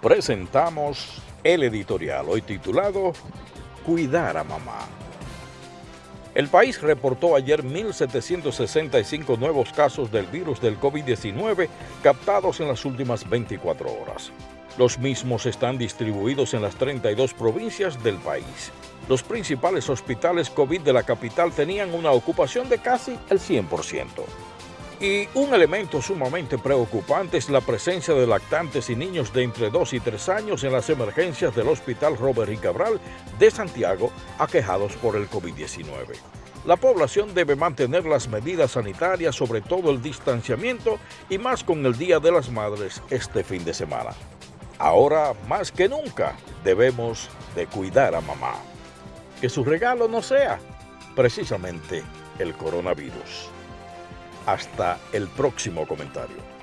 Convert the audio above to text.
presentamos el editorial hoy titulado Cuidar a mamá. El país reportó ayer 1.765 nuevos casos del virus del COVID-19 captados en las últimas 24 horas. Los mismos están distribuidos en las 32 provincias del país. Los principales hospitales COVID de la capital tenían una ocupación de casi el 100%. Y un elemento sumamente preocupante es la presencia de lactantes y niños de entre 2 y 3 años en las emergencias del Hospital Robert y Cabral de Santiago aquejados por el COVID-19. La población debe mantener las medidas sanitarias, sobre todo el distanciamiento y más con el Día de las Madres este fin de semana. Ahora, más que nunca, debemos de cuidar a mamá. Que su regalo no sea precisamente el coronavirus. Hasta el próximo comentario.